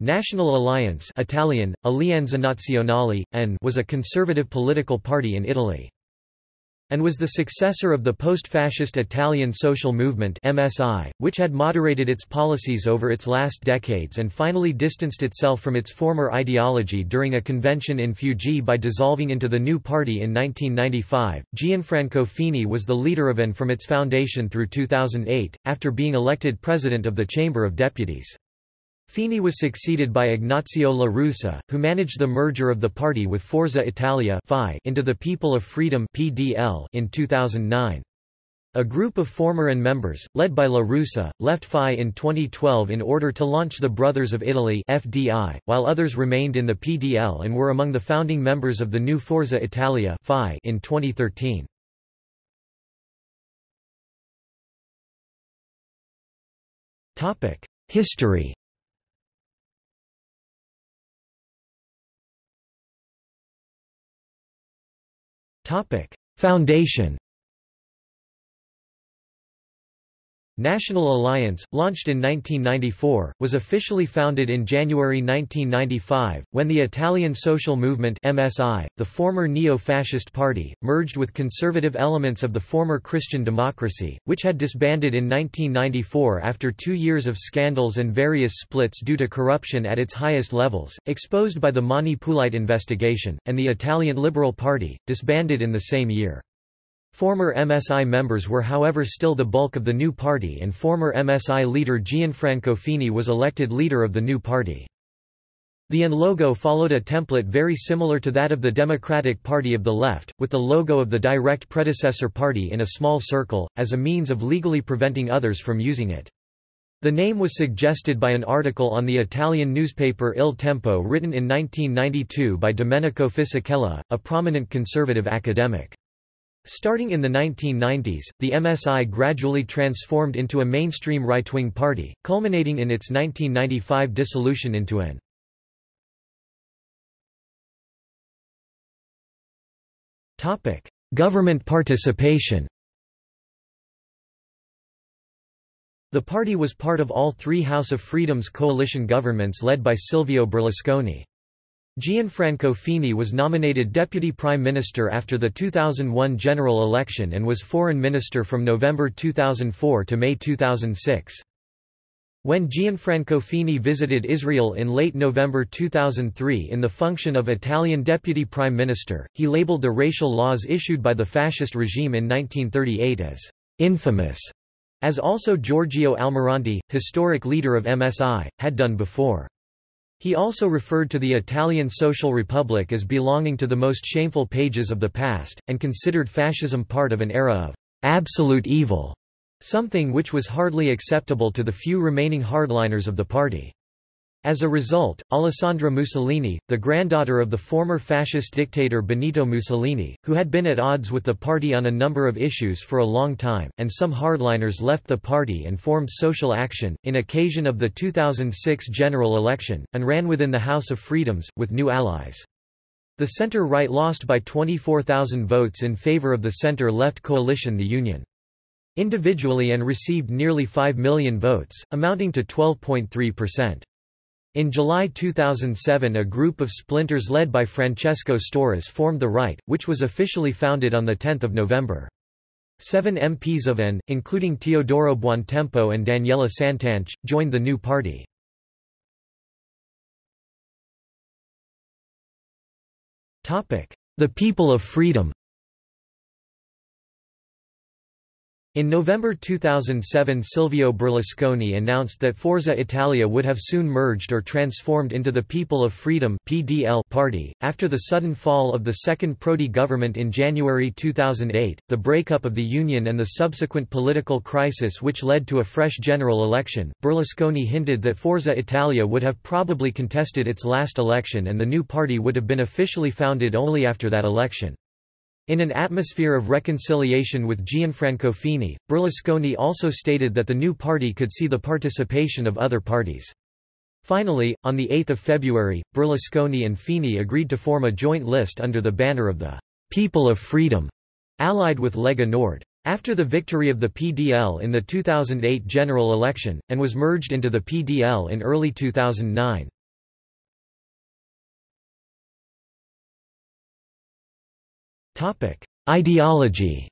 National Alliance Italian, Alleanza Nazionale, and was a conservative political party in Italy and was the successor of the post-fascist Italian social movement MSI, which had moderated its policies over its last decades and finally distanced itself from its former ideology during a convention in Fiuggi by dissolving into the new party in 1995. Gianfranco Fini was the leader of and from its foundation through 2008, after being elected president of the Chamber of Deputies. Fini was succeeded by Ignazio La Russa, who managed the merger of the party with Forza Italia into the People of Freedom in 2009. A group of former and members, led by La Russa, left FI in 2012 in order to launch the Brothers of Italy FDI, while others remained in the PDL and were among the founding members of the new Forza Italia in 2013. History Foundation National Alliance, launched in 1994, was officially founded in January 1995, when the Italian Social Movement MSI, the former neo-fascist party, merged with conservative elements of the former Christian Democracy, which had disbanded in 1994 after two years of scandals and various splits due to corruption at its highest levels, exposed by the Mani Pulite investigation, and the Italian Liberal Party, disbanded in the same year. Former MSI members were however still the bulk of the new party and former MSI leader Gianfranco Fini was elected leader of the new party. The AN logo followed a template very similar to that of the Democratic Party of the Left, with the logo of the direct predecessor party in a small circle, as a means of legally preventing others from using it. The name was suggested by an article on the Italian newspaper Il Tempo written in 1992 by Domenico Fisichella, a prominent conservative academic. Starting in the 1990s, the MSI gradually transformed into a mainstream right-wing party, culminating in its 1995 dissolution into an Government participation The party was part of all three House of Freedom's coalition governments led by Silvio Berlusconi. Gianfranco Fini was nominated Deputy Prime Minister after the 2001 general election and was Foreign Minister from November 2004 to May 2006. When Gianfranco Fini visited Israel in late November 2003 in the function of Italian Deputy Prime Minister, he labeled the racial laws issued by the fascist regime in 1938 as infamous, as also Giorgio Almirante, historic leader of MSI, had done before. He also referred to the Italian Social Republic as belonging to the most shameful pages of the past, and considered fascism part of an era of absolute evil, something which was hardly acceptable to the few remaining hardliners of the party. As a result, Alessandra Mussolini, the granddaughter of the former fascist dictator Benito Mussolini, who had been at odds with the party on a number of issues for a long time, and some hardliners left the party and formed Social Action, in occasion of the 2006 general election, and ran within the House of Freedoms, with new allies. The center-right lost by 24,000 votes in favor of the center-left coalition The Union. Individually and received nearly 5 million votes, amounting to 12.3%. In July 2007 a group of splinters led by Francesco Storace formed the Right, which was officially founded on 10 November. Seven MPs of AN, including Teodoro Buontempo and Daniela Santanche, joined the new party. The People of Freedom In November 2007 Silvio Berlusconi announced that Forza Italia would have soon merged or transformed into the People of Freedom (PDL) party. After the sudden fall of the second Prodi government in January 2008, the breakup of the union and the subsequent political crisis which led to a fresh general election, Berlusconi hinted that Forza Italia would have probably contested its last election and the new party would have been officially founded only after that election. In an atmosphere of reconciliation with Gianfranco Fini, Berlusconi also stated that the new party could see the participation of other parties. Finally, on 8 February, Berlusconi and Fini agreed to form a joint list under the banner of the People of Freedom, allied with Lega Nord. After the victory of the PDL in the 2008 general election, and was merged into the PDL in early 2009. Ideology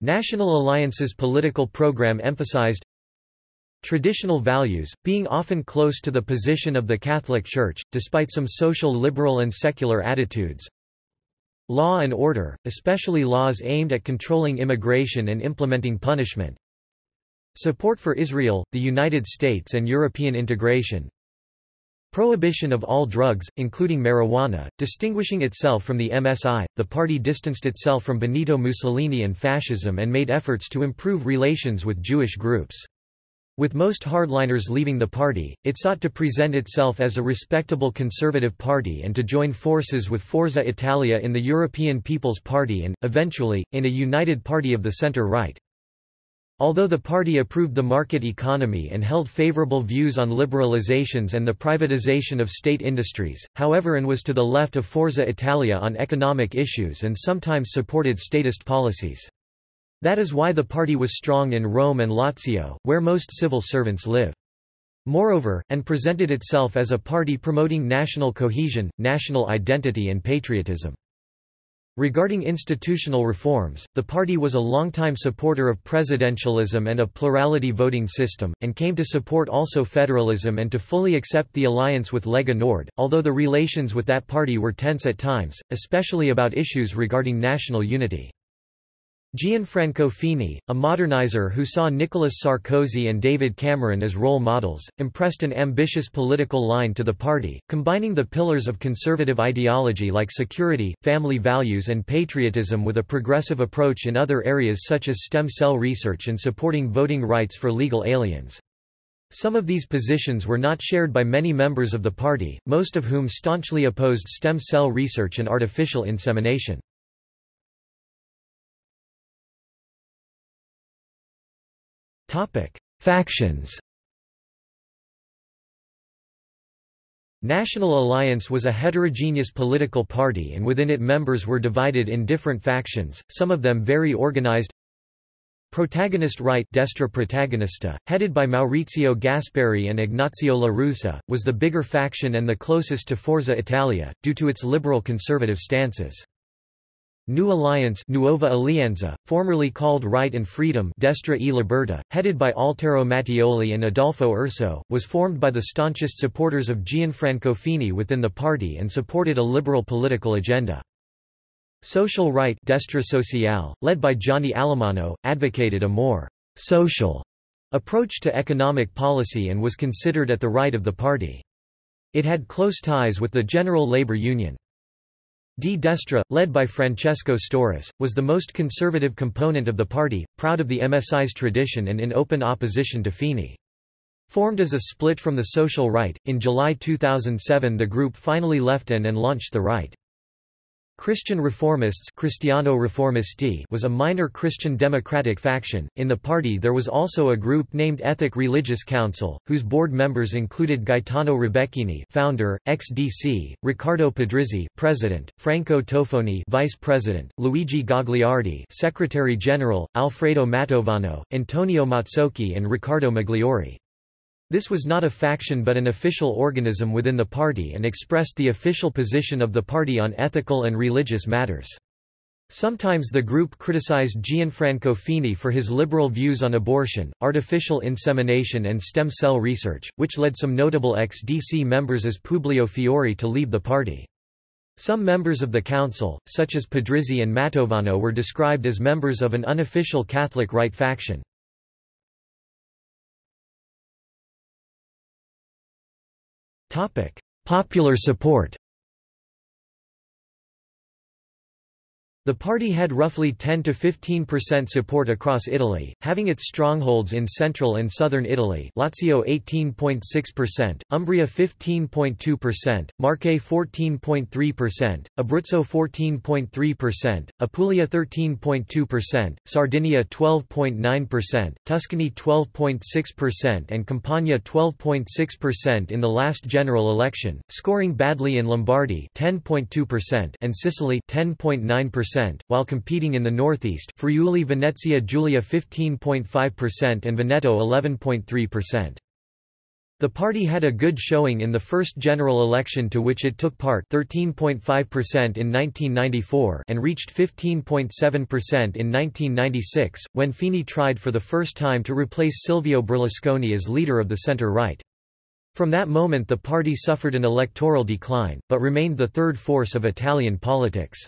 National Alliance's political program emphasized Traditional values, being often close to the position of the Catholic Church, despite some social liberal and secular attitudes. Law and order, especially laws aimed at controlling immigration and implementing punishment. Support for Israel, the United States and European integration. Prohibition of all drugs, including marijuana, distinguishing itself from the MSI, the party distanced itself from Benito Mussolini and fascism and made efforts to improve relations with Jewish groups. With most hardliners leaving the party, it sought to present itself as a respectable conservative party and to join forces with Forza Italia in the European People's Party and, eventually, in a united party of the centre-right. Although the party approved the market economy and held favorable views on liberalizations and the privatization of state industries, however and was to the left of Forza Italia on economic issues and sometimes supported statist policies. That is why the party was strong in Rome and Lazio, where most civil servants live. Moreover, and presented itself as a party promoting national cohesion, national identity and patriotism. Regarding institutional reforms, the party was a longtime supporter of presidentialism and a plurality voting system, and came to support also federalism and to fully accept the alliance with Lega Nord, although the relations with that party were tense at times, especially about issues regarding national unity. Gianfranco Fini, a modernizer who saw Nicolas Sarkozy and David Cameron as role models, impressed an ambitious political line to the party, combining the pillars of conservative ideology like security, family values and patriotism with a progressive approach in other areas such as stem cell research and supporting voting rights for legal aliens. Some of these positions were not shared by many members of the party, most of whom staunchly opposed stem cell research and artificial insemination. Factions National Alliance was a heterogeneous political party and within it members were divided in different factions, some of them very organized. Protagonist Right Destra Protagonista, headed by Maurizio Gasparri and Ignazio La Russa, was the bigger faction and the closest to Forza Italia, due to its liberal conservative stances. New Alliance Nuova Alleanza, formerly called Right and Freedom Destra e Libertà, headed by Altero Matteoli and Adolfo Urso, was formed by the staunchest supporters of Gianfranco Fini within the party and supported a liberal political agenda. Social Right Destra Sociale, led by Gianni Alemanno, advocated a more «social» approach to economic policy and was considered at the right of the party. It had close ties with the General Labour Union. Di Destra, led by Francesco Storace, was the most conservative component of the party, proud of the MSI's tradition and in open opposition to Fini. Formed as a split from the social right, in July 2007 the group finally left AN and launched the right. Christian Reformists Cristiano Riformisti was a minor Christian democratic faction. In the party there was also a group named Ethic Religious Council, whose board members included Gaetano Rebecchini, founder, ex-DC, Riccardo Pedrizzi, president, Franco Tofoni, vice president, Luigi Gagliardi, secretary general, Alfredo Mantovano, Antonio Mazzocchi and Riccardo Migliori. This was not a faction but an official organism within the party and expressed the official position of the party on ethical and religious matters. Sometimes the group criticized Gianfranco Fini for his liberal views on abortion, artificial insemination and stem cell research, which led some notable ex-DC members as Publio Fiori to leave the party. Some members of the council, such as Pedrizzi and Mantovano were described as members of an unofficial Catholic right faction. Popular support The party had roughly 10 to 15% support across Italy, having its strongholds in central and southern Italy Lazio 18.6%, Umbria 15.2%, Marche 14.3%, Abruzzo 14.3%, Apulia 13.2%, Sardinia 12.9%, Tuscany 12.6% and Campania 12.6% in the last general election, scoring badly in Lombardy 10.2% and Sicily 10.9% while competing in the northeast Friuli Venezia Giulia 15.5% and Veneto 11.3%. The party had a good showing in the first general election to which it took part 13.5% in 1994 and reached 15.7% in 1996, when Fini tried for the first time to replace Silvio Berlusconi as leader of the centre-right. From that moment the party suffered an electoral decline, but remained the third force of Italian politics.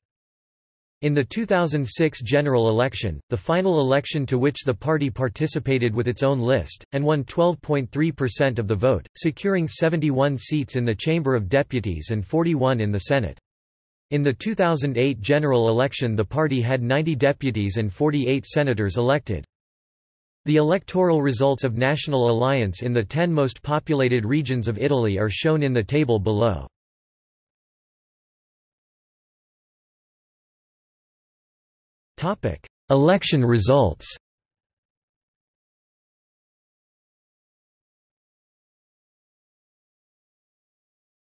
In the 2006 general election, the final election to which the party participated with its own list, and won 12.3% of the vote, securing 71 seats in the Chamber of Deputies and 41 in the Senate. In the 2008 general election the party had 90 deputies and 48 senators elected. The electoral results of National Alliance in the 10 most populated regions of Italy are shown in the table below. Election results.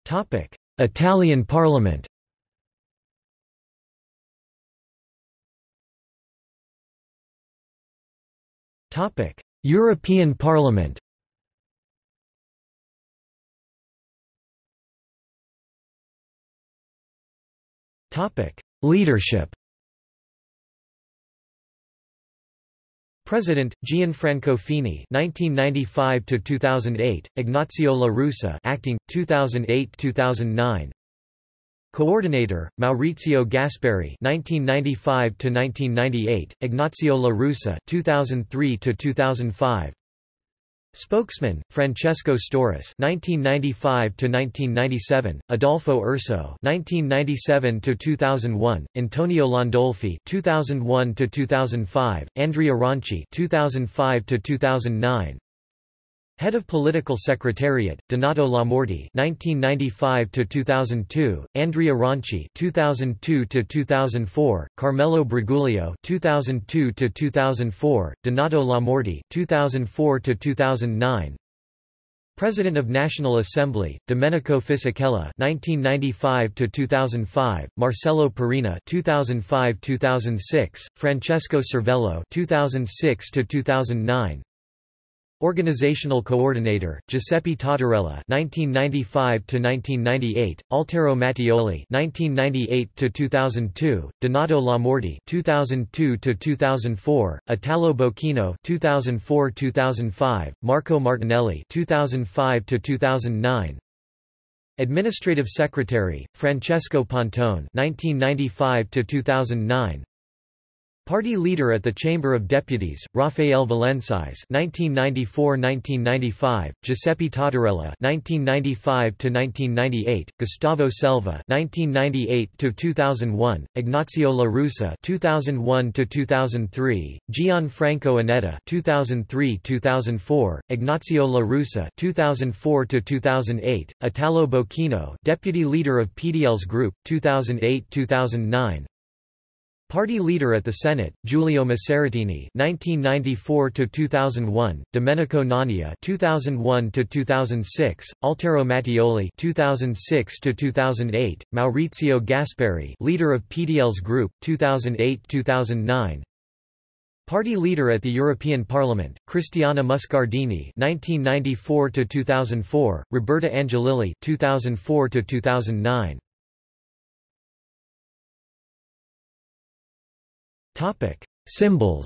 Topic: Italian Parliament. Topic: European Parliament. Leadership President Gianfranco Fini 1995 to 2008 Ignazio La Russa acting 2008 2009 Coordinator Maurizio Gasparri 1995 to 1998 Ignazio La Russa 2003 to 2005 Spokesman, Francesco Storace (1995–1997), Adolfo Urso (1997–2001), Antonio Landolfi (2001–2005), Andrea Ronchi (2005–2009). Head of Political Secretariat, Donato Lamorte (1995–2002), Andrea Ronchi (2002–2004), Carmelo Briguglio (2002–2004), Donato Lamorte (2004–2009). President of National Assembly, Domenico Fisichella (1995–2005), Marcello Perina (2005–2006), Francesco Cervello (2006–2009). Organizational Coordinator, Giuseppe Tatarella (1995–1998), Altero Matteoli (1998–2002), Donato Lamorte (2002–2004), Italo Bocchino (2004–2005), Marco Martinelli (2005–2009). Administrative Secretary, Francesco Pontone (1995–2009). Party leader at the Chamber of Deputies, Raffaele Valensise (1994–1995), Giuseppe Tatarella (1995–1998), Gustavo Selva (1998–2001), Ignazio La Russa (2001–2003), Gianfranco Anedda (2003–2004), Ignazio La Russa (2004–2008), Italo Bocchino, deputy leader of PDL's group, 2008–2009. Party leader at the Senate, Giulio Maceratini (1994–2001), Domenico Nania (2001–2006), Altero Matteoli (2006–2008), Maurizio Gasparri, leader of PDL's group, 2008–2009. Party leader at the European Parliament, Cristiana Muscardini (1994–2004), Roberta Angelilli (2004–2009). Topic: Symbols.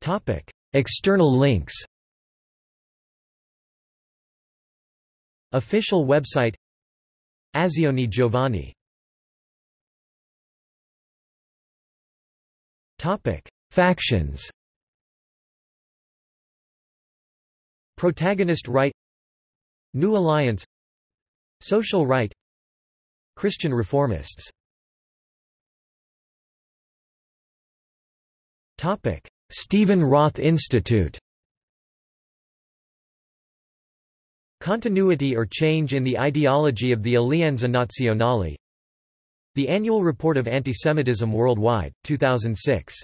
Topic: External links. Official website. Azione Giovani. Topic: Factions. Protagonist right. New Alliance Social right Christian reformists. Stephen Roth Institute. Continuity or change in the ideology of the Alleanza Nazionale. The Annual Report of Antisemitism Worldwide, 2006